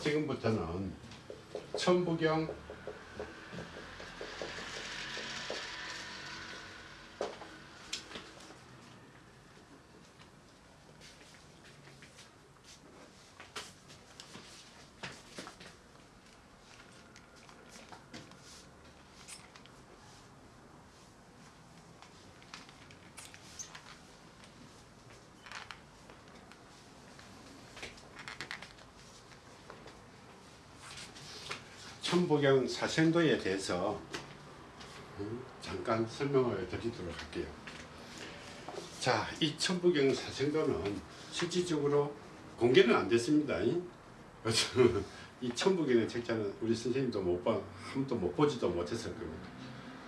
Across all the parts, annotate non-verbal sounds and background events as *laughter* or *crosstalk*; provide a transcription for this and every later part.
지금부터는 천부경 천부경 사생도에 대해서 음, 잠깐 설명을 드리도록 할게요. 자, 이 천부경 사생도는 실질적으로 공개는 안 됐습니다. 이 *laughs* 천부경의 책자는 우리 선생님도 못 봐, 한 번도 못 보지도 못했을 겁니다.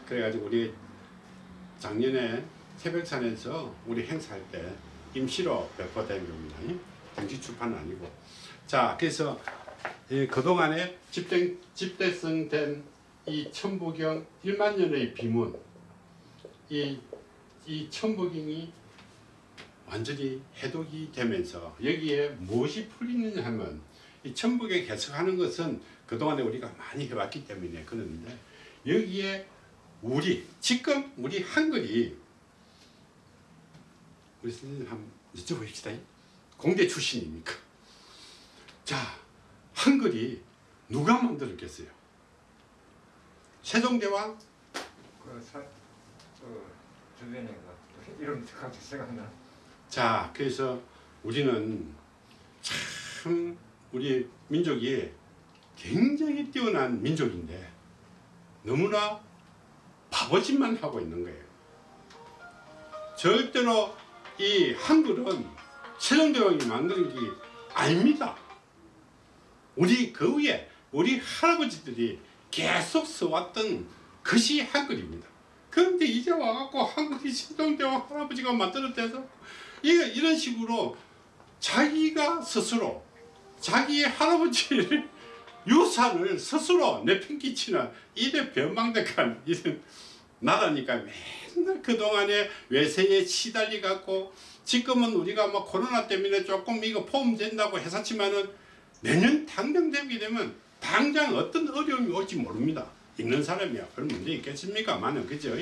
그래가지고 우리 작년에 새벽산에서 우리 행사할 때 임시로 배포된 겁니다. 정식 출판은 아니고. 자, 그래서 이 그동안에 집대, 집대성된 이 천부경 1만 년의 비문 이, 이 천부경이 완전히 해독이 되면서 여기에 무엇이 풀리느냐 하면 이 천부경 해석하는 것은 그동안에 우리가 많이 해왔기 때문에 그러는데 여기에 우리 지금 우리 한글이 우리 선생님 한번 여쭤보시다 공대 출신입니까? 자 한글이 누가 만들었겠어요? 세종대왕? 그 사, 그 주변에 그 이름 갑자기 생각나. 자 그래서 우리는 참 우리 민족이 굉장히 뛰어난 민족인데 너무나 바보짓만 하고 있는 거예요. 절대로 이 한글은 세종대왕이 만드는 게 아닙니다. 우리 그 위에 우리 할아버지들이 계속 써왔던 것이 한글입니다. 그런데 이제 와갖고 한글이 세종대왕 할아버지가 만들었대서 이런 식으로 자기가 스스로 자기의 할아버지를 *laughs* 유산을 스스로 내팽개치는 이래 변방득한 이런 나라니까 맨날 그동안에 외세에 시달리 갖고 지금은 우리가 뭐 코로나 때문에 조금 이거 포함된다고 해서지만은 내년 당장 되게 되면 당장 어떤 어려움이 올지 모릅니다. 있는 사람이야. 별 문제 있겠습니까? 많은 그죠?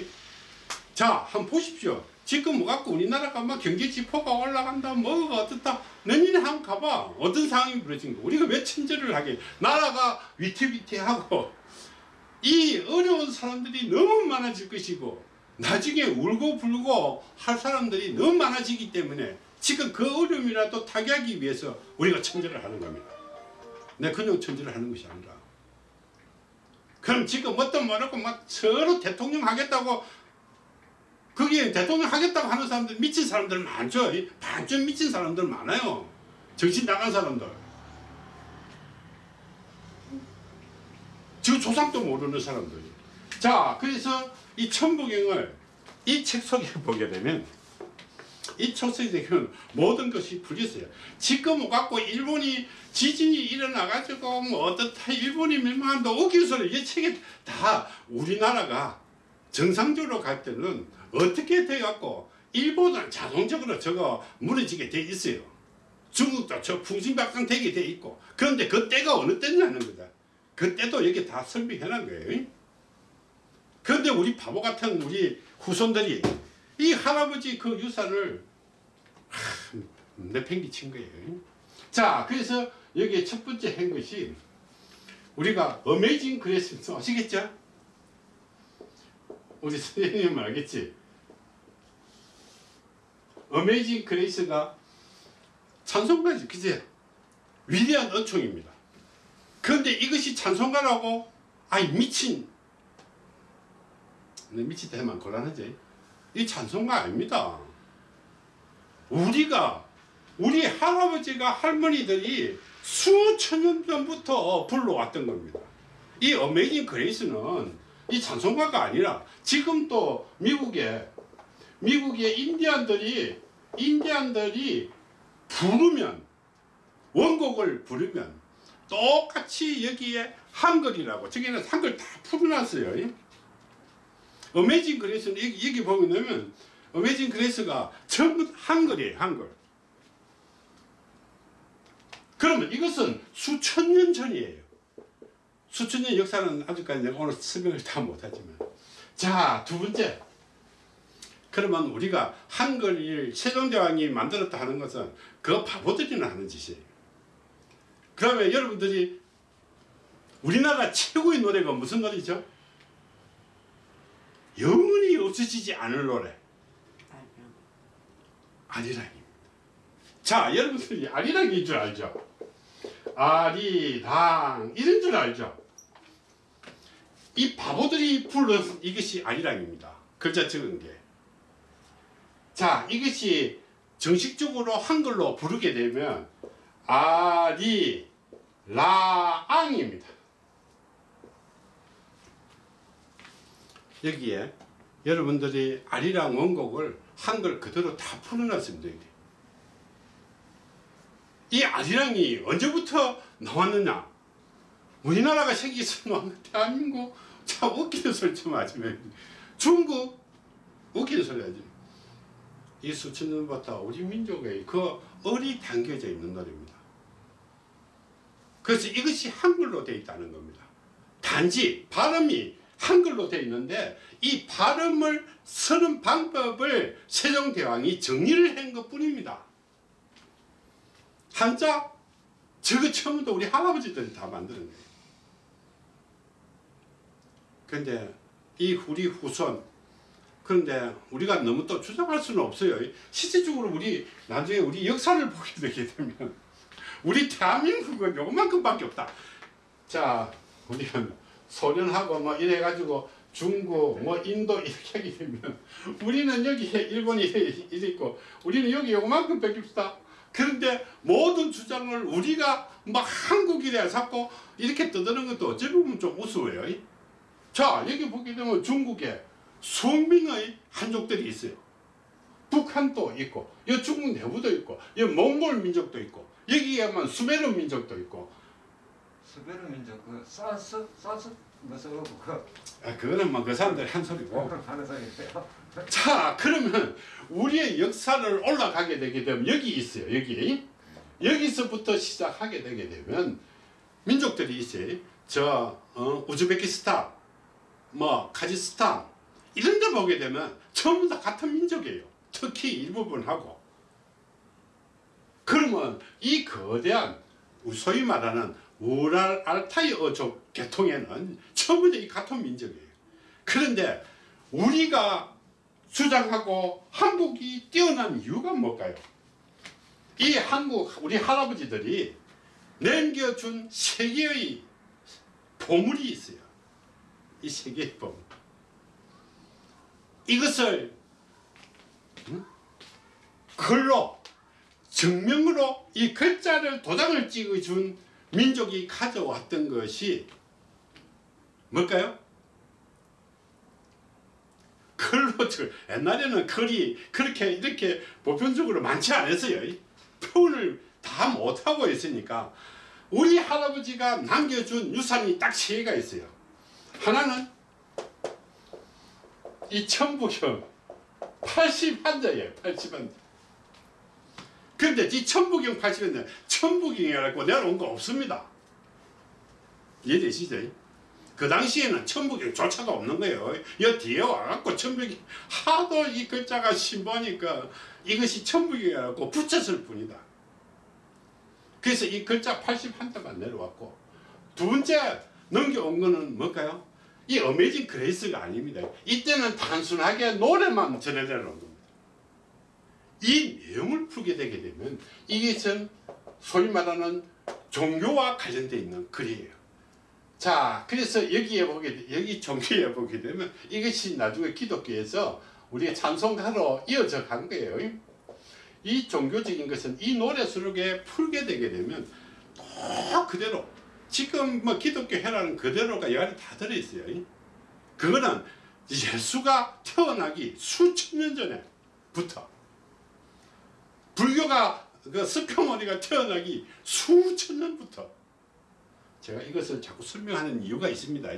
자, 한번 보십시오. 지금 뭐 갖고 우리나라가 막 경제 지표가 올라간다, 뭐가 어떻다. 내년에 한번 가봐. 어떤 상황이 벌어진 거. 우리가 왜 천재를 하게. 나라가 위태위태하고 이 어려운 사람들이 너무 많아질 것이고 나중에 울고 불고 할 사람들이 너무 많아지기 때문에 지금 그 어려움이라도 타개하기 위해서 우리가 천재를 하는 겁니다. 내 그냥 천재를 하는 것이 아니라. 그럼 지금 어떤 말하고 막 서로 대통령 하겠다고 거기에 대통령 하겠다고 하는 사람들 미친 사람들 많죠. 반쯤 미친 사람들 많아요. 정신 나간 사람들. 지금 조상도 모르는 사람들이. 자 그래서 이 천부경을 이 책 속에 *laughs* 보게 되면 이 초세대교는 모든 것이 풀렸어요. 지금 갖고 일본이 지진이 일어나가지고 뭐 어떻다 일본이 멸망한다 오기서는 이 책에 다 우리나라가 정상적으로 갈 때는 어떻게 돼갖고 일본은 자동적으로 저거 무너지게 돼 있어요. 중국도 저 풍신박상 되게 돼 있고 그런데 그 때가 어느 때냐는 거다. 그 때도 여기 다 설명해 놓은 거예요. 그런데 우리 바보 같은 우리 후손들이 이 할아버지 그 유산을 내팽개친 거예요. 자, 그래서 여기에 첫 번째 한 것이 우리가 Amazing Grace 아시겠죠? 우리 선생님 알겠지? Amazing Grace가 찬송가지, 그지? 위대한 은총입니다. 그런데 이것이 찬송가라고 아이 미친 미친 때만 곤란하지? 이 찬송가 아닙니다. 우리가 우리 할아버지가 할머니들이 수천 년 전부터 불러왔던 겁니다. 이 어메이징 그레이스는 이 찬송가가 아니라 지금 또 미국에 미국의 인디안들이 인디안들이 부르면 원곡을 부르면 똑같이 여기에 한글이라고 저기는 한글 다 풀어놨어요. Amazing Grace는 여기, 여기 보면 Amazing Grace가 전부 한글이에요 한글 그러면 이것은 수천 년 전이에요. 수천 년 역사는 아직까지 내가 오늘 설명을 다 못하지만 자 두 번째 그러면 우리가 한글을 세종대왕이 만들었다 하는 것은 그 바보들이나 하는 짓이에요. 그러면 여러분들이 우리나라 최고의 노래가 무슨 노래죠? 영원히 없어지지 않을 노래 아리랑입니다. 자 여러분들이 아리랑인 줄 알죠? 아리랑 이런 줄 알죠? 이 바보들이 불러서 이것이 아리랑입니다. 글자 적은 게. 자 이것이 정식적으로 한글로 부르게 되면 아리랑입니다. 여기에 여러분들이 아리랑 원곡을 한글 그대로 다 풀어놨습니다. 여기. 이 아리랑이 언제부터 나왔느냐? 우리나라가 생기서 나온 대한민국 참 웃기는 소리 좀 마. 중국 웃기는 소리 하지. 이 수천 년부터 우리 민족의 그 얼이 담겨져 있는 노래입니다. 그래서 이것이 한글로 되어 있다는 겁니다. 단지 발음이 한글로 되어 있는데 이 발음을 쓰는 방법을 세종대왕이 정리를 한 것 뿐입니다. 한자 저거 처음부터 우리 할아버지들이 다 만드는 거예요. 그런데 이 우리 후손 그런데 우리가 너무 또 주장할 수는 없어요. 실질적으로 우리 나중에 우리 역사를 보게 되게 되면 우리 대한민국은 요만큼밖에 없다. 자, 우리가 소련하고 뭐 이래가지고 중국, 뭐 인도 이렇게 하게 되면 우리는 여기에 일본이 있고 우리는 여기 요만큼 없다. 그런데 모든 주장을 우리가 막 한국이래 자꾸 이렇게 떠드는 것도 어찌 보면 좀 우스워요. 자, 여기 보게 되면 중국에 수명의 한족들이 있어요. 북한도 있고, 여 중국 내부도 있고, 여 몽골 민족도 있고, 여기에만 수메르 민족도 있고, 스베르 민족 그 사스 사스 무슨 그 아, 그거는 뭐그 사람들이 한 소리고. 하는 소리인데요. 자, 그러면 우리의 역사를 올라가게 되게 되면 여기 있어요. 여기. 여기서부터 시작하게 되게 되면 민족들이 있어요. 저 어, 우즈베키스탄, 뭐 카자흐스탄 이런 데 보게 되면 전부 다 같은 민족이에요. 특히 일부분하고. 그러면 이 거대한 소위 말하는 우랄 알타이 어족 계통에는 다이 같은 민족이에요. 그런데 우리가 주장하고 한국이 뛰어난 이유가 뭘까요? 이 한국 우리 할아버지들이 남겨준 세계의 보물이 있어요. 이 세계의 보물. 이것을 응? 글로 증명으로 이 글자를 도장을 찍어준 민족이 가져왔던 것이 뭘까요? 글로 저 옛날에는 글이 그렇게 이렇게 보편적으로 많지 않았어요. 표현을 다 못하고 있으니까 우리 할아버지가 남겨준 유산이 딱 세 개가 있어요. 하나는 이 천부경 80한자예요. 80한자. 근데 이 천부경 80한자 천부경이라고 내려온 거 없습니다. 이해되시죠? 그 당시에는 천부경조차가 없는 거예요. 여 뒤에 와갖고 천부경 하도 이 글자가 신보니까 이것이 천부경이라고 붙였을 뿐이다. 그래서 이 글자 81자만 내려왔고 두 번째 넘겨온 거는 뭘까요? 이 Amazing Grace가 아닙니다. 이때는 단순하게 노래만 전해 내려온 겁니다. 이 내용을 풀게 되게 되면 전 소위 말하는 종교와 관련되어 있는 글이에요. 자, 그래서 여기에 보게 되- 여기 종교에 보게 되면 이것이 나중에 기독교에서 우리가 찬송가로 이어져 간 거예요. 이 종교적인 것은 이 노래 속에 풀게 되게 되면 또 그대로 지금 뭐 기독교 해라는 그대로가 이 안에 다 들어있어요. 그거는 예수가 태어나기 수천 년 전에부터 불교가 그 스표머니가 태어나기 수천 년부터 제가 이것을 자꾸 설명하는 이유가 있습니다.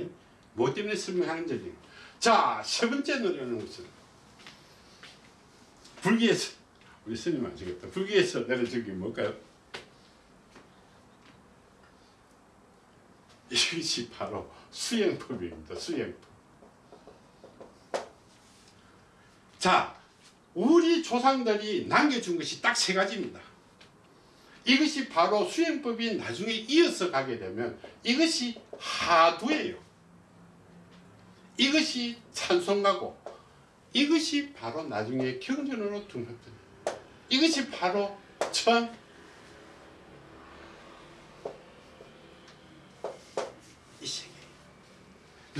뭐 때문에 설명하는지. 자, 세 번째 노래는 무슨? 불교에서 우리 스님 아시겠다. 불교에서 내려준 게 뭘까요? 이것이 바로 수행법입니다. 수행법. 자, 우리 조상들이 남겨준 것이 딱 세 가지입니다. 이것이 바로 수행법이 나중에 이어서 가게 되면 이것이 하두예요. 이것이 찬송가고 이것이 바로 나중에 경전으로 등록됩니다. 이것이 바로 천 이 세계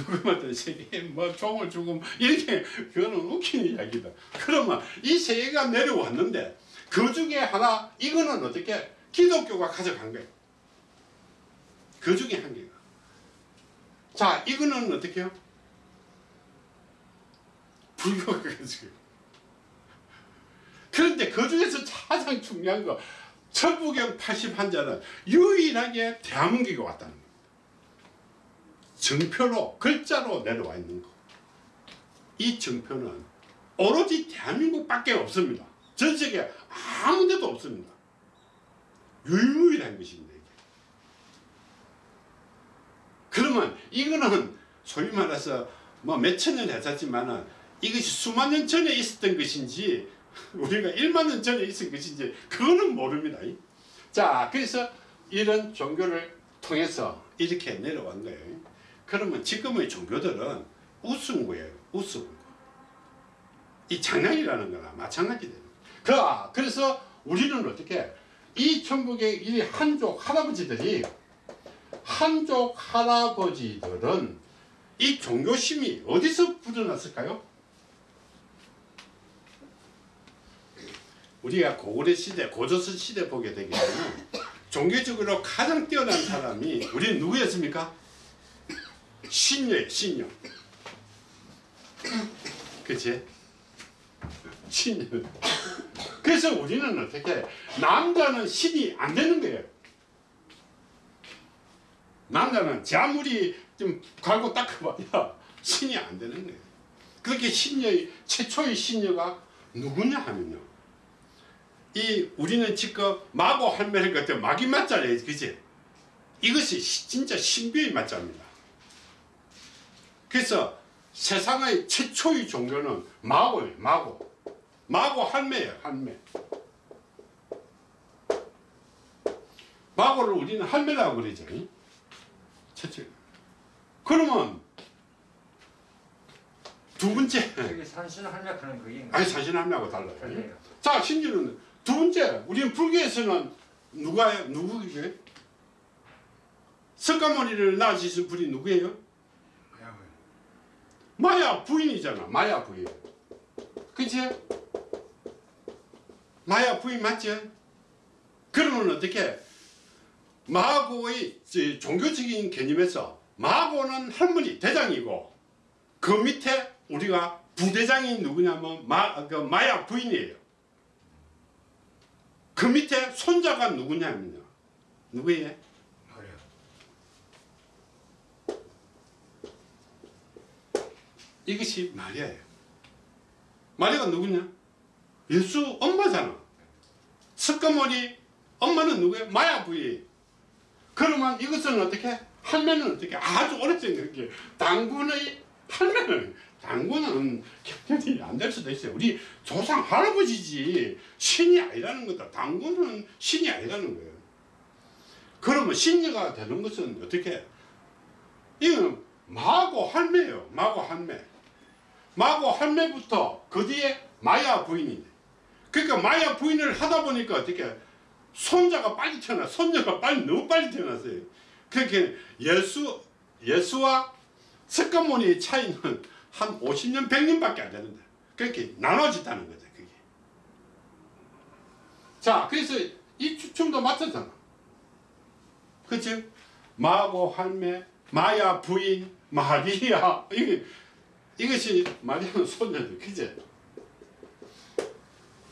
누구마다 세계에 뭐 종을 주고 이렇게 그거는 웃기는 이야기다. 그러면 이 세계가 내려왔는데 그 중에 하나 이거는 어떻게 기독교가 가져간 거예요. 그 중에 한 개가. 자 이거는 어떻게 해요? 불교가 가지고. 그런데 그 중에서 가장 중요한 거 천부경 80한자는 유일하게 대한민국에 왔다는 겁니다. 정표로 글자로 내려와 있는 거. 이 정표는 오로지 대한민국밖에 없습니다. 전 세계 아무 데도 없습니다. 유일한 것입니다. 이게. 그러면 이거는 소위 말해서 뭐 몇천 년 했었지만은 이것이 수만 년 전에 있었던 것인지 우리가 1만 년 전에 있었던 것인지 그거는 모릅니다. 자, 그래서 이런 종교를 통해서 이렇게 내려온 거예요. 그러면 지금의 종교들은 우스운 거예요. 우스운 거. 이 장난이라는 거나 마찬가지 됩니다. 그, 아, 그래서 우리는 어떻게 이 천국의 이 한족 할아버지들이 한족 할아버지들은 이 종교심이 어디서 불어났을까요? 우리가 고구려 시대, 고조선 시대 보게 되게 되면 종교적으로 가장 뛰어난 사람이 우리는 누구였습니까? 신녀예요, 신녀. 그치? 신녀. 그래서 우리는 어떻게 남자는 신이 안 되는 거예요. 남자는 제 아무리 좀 갈고 닦아봐야 신이 안 되는 거예요. 그렇게 신녀의 최초의 신녀가 누구냐 하면요. 이 우리는 지금 마고 할매를 그때 마기 맞자래요, 그지? 이것이 시- 진짜 신비의 맞자입니다. 그래서 세상의 최초의 종교는 마고예요, 마고. 마고 할매예요, 할매. 마고를 우리는 할매라고 그러죠. 이? 최초. 그러면 두 번째, 저기 산신 할매하는 그게 아니 사실 할매하고 달라요. 달라요. 자, 신주는 두 번째, 우리는 불교에서는 누가 누구예요? 석가모니를 낳으신 분이 누구예요? 마야 부인이잖아. 마야 부인. 그치? 마야 부인 맞지? 그러면 어떻게? 마고의 저 종교적인 개념에서 마고는 할머니 대장이고 그 밑에 우리가 부대장이 누구냐면 마, 그 마야 부인이에요. 그 밑에 손자가 누구냐면요. 누구예요? 이것이 마리아예요. 마리아가 누구냐? 예수 엄마잖아. 석가모니 엄마는 누구예요? 마야 부인. 그러면 이것은 어떻게? 할매는 어떻게? 아주 오래전 그렇게 당군의 할매는 당군은 경전이 안 될 수도 있어요. 우리 조상 할아버지지 신이 아니라는 거다. 당군은 신이 아니라는 거예요. 그러면 신녀가 되는 것은 어떻게? 이건 마고 할매예요. 마고 할매. 마고 할매부터 그 뒤에 마야 부인이. 그러니까 마야 부인을 하다 보니까 어떻게 손자가 빨리 태어나, 손녀가 빨리 너무 빨리 태어났어요. 그렇게 예수 예수와 석가모니의 차이는 한 50년, 100년밖에 안 되는데 그렇게 나눠진다는 거죠. 그게. 자, 그래서 이 추첨도 맞췄잖아. 그치? 마고 할매, 마야 부인, 마리아 이게 이것이 마리아는 손녀들 그제?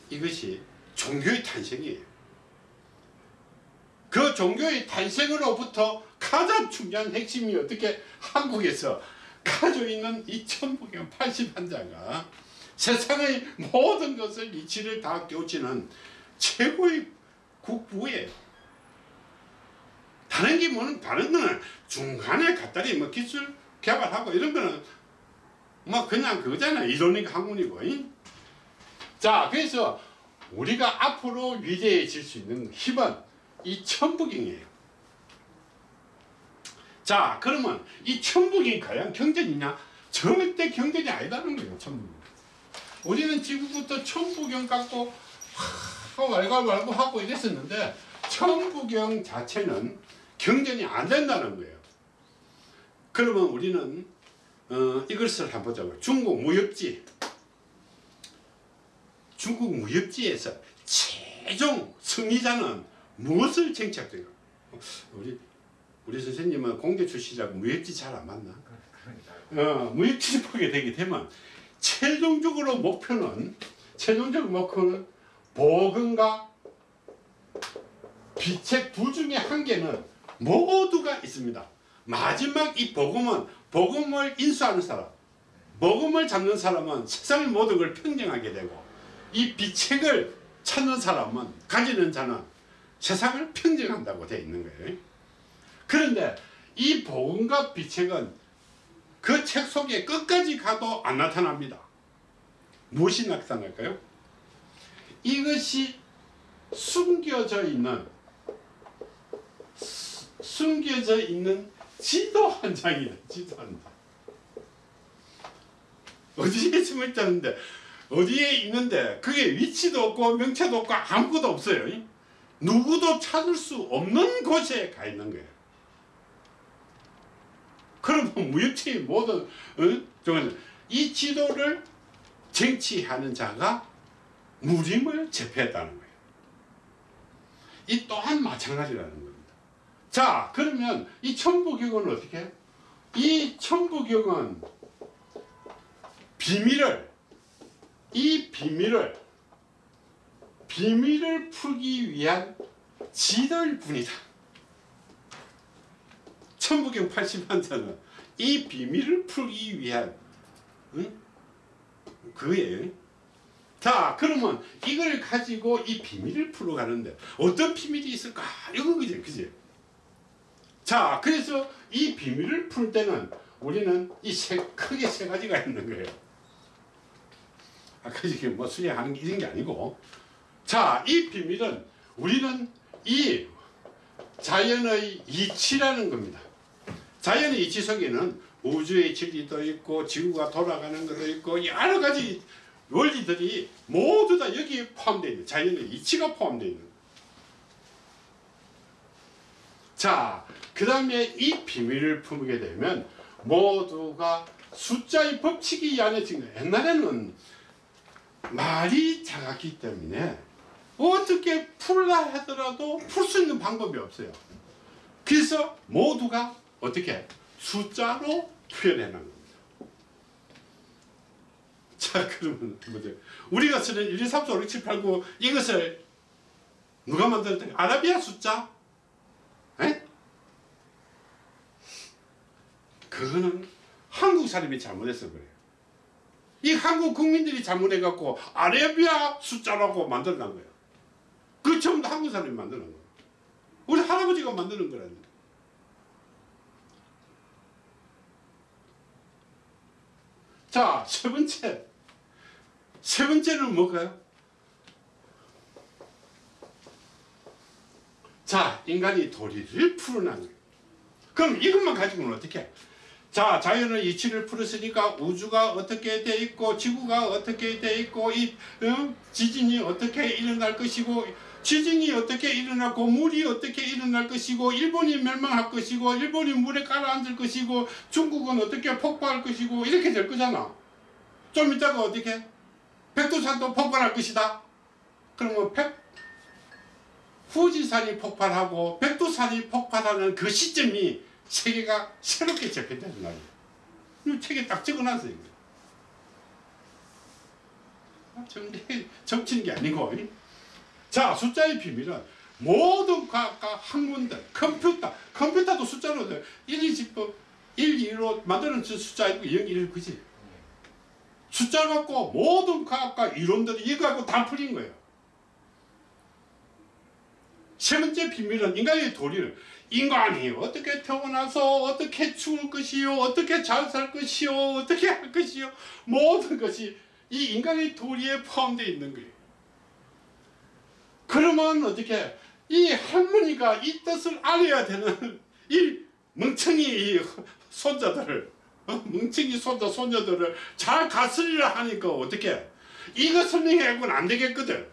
이것이 종교의 탄생이에요. 그 종교의 탄생으로부터 가장 중요한 핵심이 어떻게 한국에서 가지고 있는 이 천부경 80한자가 세상의 모든 것을 이치를 다 깨우치는 최고의 국부예요. 다른 게 뭐는 다른 거는 중간에 갖다리 뭐 기술 개발하고 이런 거는 뭐 그냥 그거잖아요. 이론이고 학문이고. 잉? 자, 그래서 우리가 앞으로 위대해질 수 있는 힘은 이 천부경이에요. 자, 그러면 이 천부경이 과연 경전이냐? 절대 경전이 아니다는 거예요, 천부경. 우리는 지금부터 천부경 갖고 말고 하고 이랬었는데 천부경 자체는 경전이 안 된다는 거예요. 그러면 우리는 어, 이것을 한번 보자고요. 중국 무역지. 중국 무역지에서 최종 승리자는 무엇을 쟁취할까? 우리 우리 선생님은 공대 출신이라고 무역지 잘 안 맞나? 어, 무역지를 보게 되게 되면 최종적으로 목표는 최종적 목표는 복음과 빛의 두 중에 한 개는 모두가 있습니다. 마지막 이 복음은 복음을 인수하는 사람, 복음을 잡는 사람은 세상의 모든 걸 평정하게 되고 이 비책을 찾는 사람은 가지는 자는 세상을 평정한다고 되어 있는 거예요. 그런데 이 복음과 비책은 그 책 속에 끝까지 가도 안 나타납니다. 무엇이 나타날까요? 이것이 숨겨져 있는 수- 숨겨져 있는 지도 한 장이다. 지도 한 장. 어디에 숨어 있다는데 어디에 있는데 그게 위치도 없고 명체도 없고 아무것도 없어요. 누구도 찾을 수 없는 곳에 가 있는 거예요. 그러면 무역체 모든 어? 이 지도를 쟁취하는 자가 무림을 제패했다는 거예요. 이 또한 마찬가지라는 겁니다. 자, 그러면 이 천부경은 어떻게 해요? 이 천부경은 비밀을 이 비밀을 비밀을 풀기 위한 지도일 뿐이다. 천부경 80만자는 이 비밀을 풀기 위한 응? 그예요. 자, 그러면 이걸 가지고 이 비밀을 풀어가는데 어떤 비밀이 있을까? 이건 그지, 그지? 자, 그래서 이 비밀을 풀 때는 우리는 이 세, 크게 세 가지가 있는 거예요. 아까 이게 뭐 수행하는 게 이런 게 아니고. 자, 이 비밀은 우리는 이 자연의 이치라는 겁니다. 자연의 이치 속에는 우주의 진리도 있고 지구가 돌아가는 것도 있고 여러 가지 원리들이 모두 다 여기에 포함되어 있는 자연의 이치가 포함되어 있는 자, 그 다음에 이 비밀을 품게 되면 모두가 숫자의 법칙이 이 안에 지금 옛날에는 말이 작았기 때문에 어떻게 풀라 하더라도 풀 수 있는 방법이 없어요. 그래서 모두가 어떻게 숫자로 놓은 겁니다. 자, 그러면 뭐죠? 우리가 쓰는 1, 2, 3, 4, 5, 6, 7, 8, 9 이것을 누가 만들었다? 아라비아 숫자? 그거는 한국 사람이 잘못해서 그래요. 이 한국 국민들이 잘못해갖고 아라비아 숫자라고 만들어낸 거예요. 그다 한국 사람이 만드는 거예요. 우리 할아버지가 만드는 거라니까. 자, 세 번째. 세 번째는 뭘까요? 자, 인간이 도리를 풀어난 거예요. 그럼 이것만 가지고는 어떻게 해? 자, 자연의 이치를 풀었으니까 우주가 어떻게 돼 있고 지구가 어떻게 돼 있고 이 어? 지진이 어떻게 일어날 것이고 지진이 어떻게 일어나고 물이 어떻게 일어날 것이고 일본이 멸망할 것이고 일본이 물에 가라앉을 것이고 중국은 어떻게 폭발할 것이고 이렇게 될 거잖아. 좀 이따가 어떻게 백두산도 폭발할 것이다. 그러면 백 후지산이 폭발하고 백두산이 폭발하는 그 시점이 세계가 새롭게 접했다는 말이에요. 이 책에 딱 적어놨어요. 정리, 정치는 게 아니고. 자, 숫자의 비밀은 모든 과학과 학문들, 컴퓨터, 컴퓨터도 숫자로 돼. 1, 2, 10번, 1, 2로 만드는 숫자 아니고 0, 1, 그지? 숫자 갖고 모든 과학과 이론들이 이거 갖고 다 풀린 거예요. 세 번째 비밀은 인간의 도리를 인간이 어떻게 태어나서 어떻게 죽을 것이요 어떻게 잘 살 것이요 어떻게 할 것이요 모든 것이 이 인간의 도리에 포함되어 있는 거예요. 그러면 어떻게 이 할머니가 이 뜻을 알아야 되는 이 멍청이 이 손자들을 어? 멍청이 손자 손녀들을 잘 다스리라 하니까 어떻게 이거 설명해고는 안 되겠거든.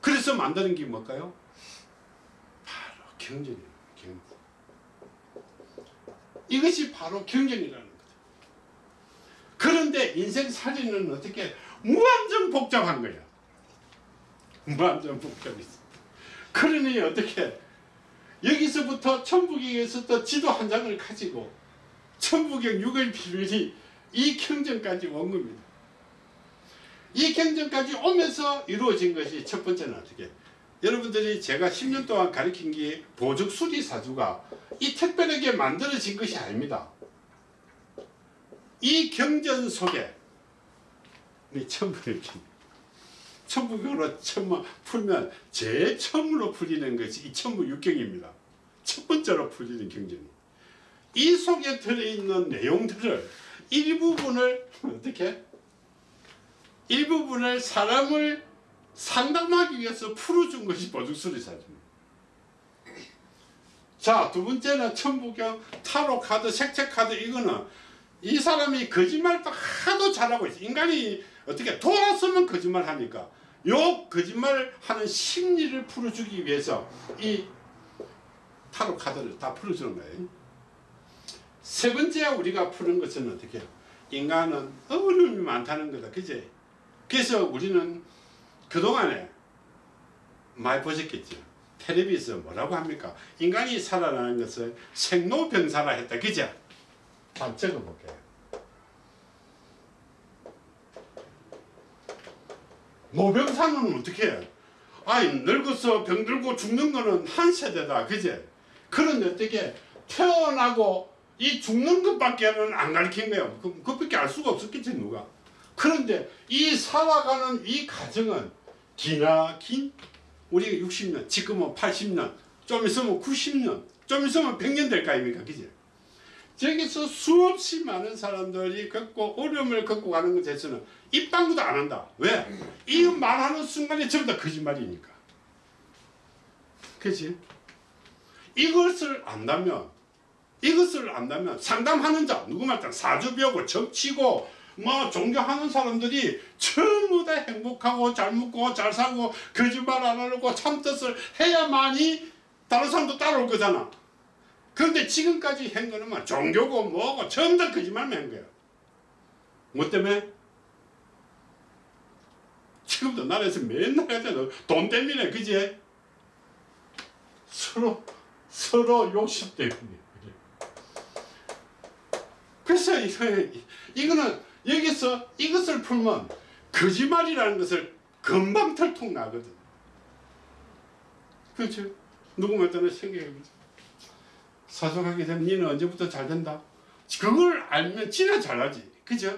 그래서 만드는 게 뭘까요? 경전이에요. 경전. 이것이 바로 경전이라는 거죠. 그런데 인생 살이는 어떻게 무한정 복잡한 거야. 무한정 복잡했어. 그러니 어떻게 여기서부터 천부경에서부터 지도 한 장을 가지고 천부경 6의 비밀이 이 경전까지 온 겁니다. 이 경전까지 오면서 이루어진 것이 첫 번째는 어떻게 여러분들이 제가 10년 동안 가르친 게 보적 수리 사주가 이 특별하게 만들어진 것이 아닙니다. 이 경전 속에 이 천부경 천부경으로 처음 풀면 제일 처음으로 풀리는 것이 이 천부육경입니다. 첫 번째로 풀리는 경전이. 이 속에 들어있는 내용들을 일부분을 어떻게 일부분을 사람을 상담하기 위해서 풀어준 것이 보증수리사입니다. 자, 두 번째는 천부경, 타로 카드, 색채 카드 이거는 이 사람이 거짓말도 하도 잘하고 있어. 인간이 어떻게 돌았으면 거짓말 하니까 요 거짓말 하는 심리를 풀어주기 위해서 이 타로 카드를 다 풀어주는 거예요. 세 번째 우리가 푸는 것은 어떻게 인간은 어려움이 많다는 거다. 그제? 그래서 우리는 그동안에 많이 보셨겠죠. 텔레비에서 뭐라고 합니까? 인간이 살아나는 것을 생로병사라 했다. 그죠? 한번 적어볼게요. 노병사는 어떻게 해? 아이 늙어서 병들고 죽는 거는 한 세대다. 그제? 그런데 어떻게 태어나고 이 죽는 것밖에는 안 가르친 거야. 그, 그것밖에 알 수가 없었겠지 누가. 그런데 이 살아가는 이 과정은 기나 긴? 우리가 60년 지금은 80년 좀 있으면 90년 좀 있으면 100년 될 거 아닙니까? 그지? 저기서 수없이 많은 사람들이 겪고 어려움을 겪고 가는 것에 대해서는 입방구도 안 한다. 왜? 이 말하는 순간에 전부 다 거짓말이니까. 그지? 이것을 안다면 이것을 안다면 상담하는 자 누구 말따 사주 배우고 정치고 뭐 종교하는 사람들이 전부 다 행복하고 잘 먹고 잘 살고 거짓말 안 하고 참뜻을 해야만이 다른 사람도 따라올 거잖아. 그런데 지금까지 한 거는 뭐 종교고 뭐고 전부 다 거짓말만 한 거야. 뭐 때문에? 지금도 나라에서 맨날 하잖아. 돈 때문에 그지? 서로 서로 욕심 때문에. 그래서 이거, 이거는 여기서 이것을 풀면 거짓말이라는 것을 금방 털통 나거든. 그렇죠? 누구말따나 생각해보자. 사속하게 되면 니는 언제부터 잘 된다? 그걸 알면 진짜 잘하지. 그죠?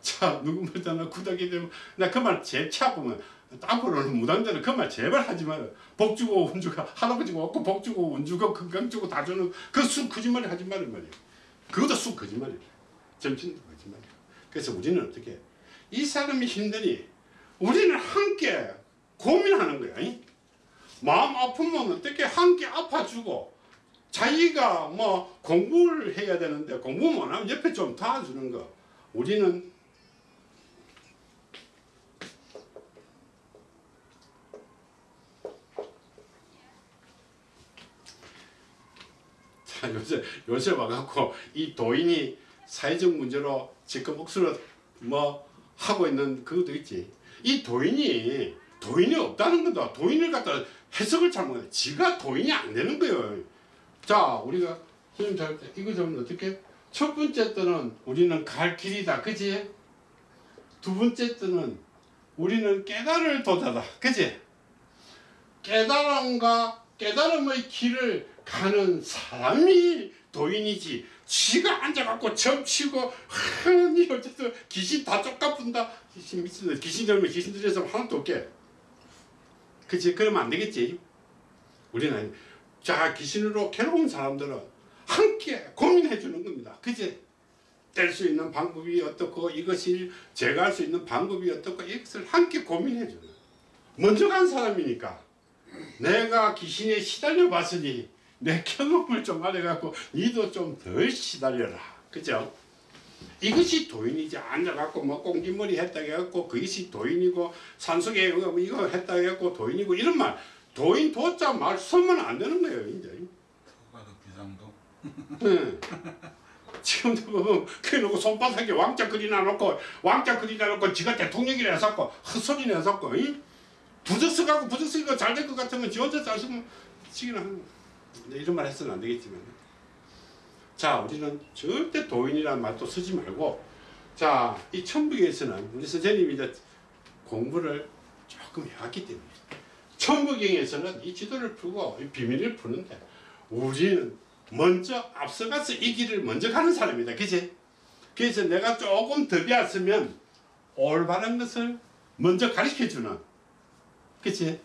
자, 누구말따나 구닥이 되면 나 그 말 제일 차보면 앞으로는 무당들은 그 말 제발 하지 마라. 복 주고 운 주고 할아버지가 없고 복 주고 운 주고 건강 주고 다 주는 그 쑥 거짓말이 하지 말란 말이야. 그것도 쑥 거짓말이야. 점심도 거짓말이야. 그래서 우리는 어떻게 이 사람이 힘드니 우리는 함께 고민하는 거야. 이? 마음 아프면 어떻게 함께 아파주고 자기가 뭐 공부를 해야 되는데 공부 못하면 옆에 좀 도와주는 거. 우리는 자, 요새 요새 와갖고 이 도인이 사회적 문제로 지금 억수로 뭐 하고 있는 그것도 있지. 이 도인이 도인이 없다는 거다. 도인을 갖다 해석을 잘못해. 지가 도인이 안 되는 거예요. 자, 우리가 선생님 잘때 이거 좀 어떻게? 첫 번째 때는 우리는 갈 길이다. 그지? 두 번째 때는 우리는 깨달을 도자다. 그지? 깨달음과 깨달음의 길을 가는 사람이 도인이지. 지가 앉아갖고 점치고 하니 어쨌든 귀신 다 쫓아뿐다. 귀신 미친다 귀신 들면 귀신 들여서 하나도 없게. 그치? 그러면 안 되겠지. 우리는 자 귀신으로 괴로운 사람들은 함께 고민해 주는 겁니다. 그제 뗄수 있는 방법이 어떻고 이것이 제가 할수 있는 방법이 어떻고 이것을 함께 고민해 주는. 먼저 간 사람이니까 내가 귀신에 시달려 봤으니 내 경험을 좀 알아갖고 니도 좀 덜 시달려라 그죠? 이것이 도인이지 앉아갖고 뭐 꽁지머리 했다 해갖고 그것이 도인이고 산속에 이거 이거 했다 해갖고 도인이고 이런 말 도인 도자 말 쓰면 안 되는 거예요 이제 가도 비상도 응. *laughs* 지금도 보면 그래놓고 손바닥에 왕자 그리나 놓고 왕자 그리나 놓고 지가 대통령이라 해서고 헛소리 내서고 부적서 갖고 부적서가 잘될 것 같으면 지 혼자 잘 쓰면 지기는 하는. 근데 이런 말 해서는 안 되겠지만 자 우리는 절대 도인이라는 말도 쓰지 말고 자이 천부경에서는 우리 선생님이 이제 공부를 조금 해왔기 때문에 천부경에서는 이 지도를 풀고 이 비밀을 푸는데 우리는 먼저 앞서가서 이 길을 먼저 가는 사람이다. 그치? 그래서 내가 조금 더 배웠으면 올바른 것을 먼저 가르쳐 주는 그치?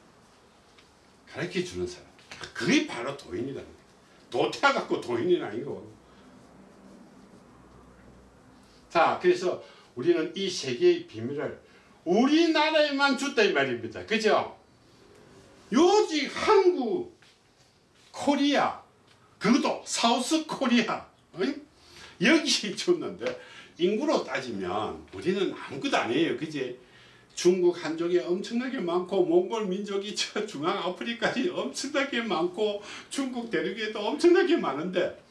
가르쳐 주는 사람. 그게 바로 도인이라는 거야. 도태하 갖고 도인이 아니고. 자, 그래서 우리는 이 세계의 비밀을 우리나라에만 줬다 이 말입니다. 그죠? 요지 한국, 코리아, 그것도 사우스 코리아 어이? 여기 줬는데 인구로 따지면 우리는 아무것도 아니에요 그지 중국 한족이 엄청나게 많고 몽골 민족이 *laughs* 저 중앙 아프리카에 엄청나게 많고 중국 대륙에도 엄청나게 많은데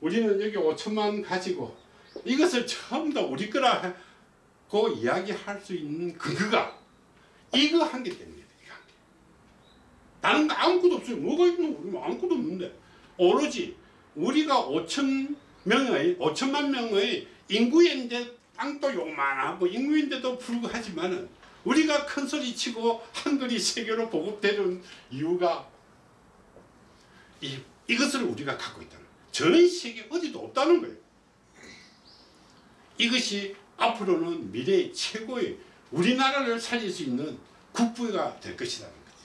우리는 여기 5천만 가지고 이것을 처음 다 우리 거라고 이야기할 수 있는 근거가 이거 한개 때문이에요 이거 한 개. 다른 거 아무것도 없어요 뭐가 있노 우리 아무것도 없는데 오로지 우리가 5천 명의 5천만 명의 인구인데 땅도 요만하고 인구인데도 불구하지만은 우리가 큰 소리 치고 한글이 세계로 보급되는 이유가 이, 이것을 우리가 갖고 있다는. 전 세계 어디도 없다는 거예요. 이것이 앞으로는 미래의 최고의 우리나라를 살릴 수 있는 국부가 될 것이라는 거죠.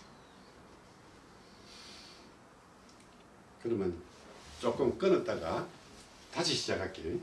그러면 조금 끊었다가 다시 시작할게요.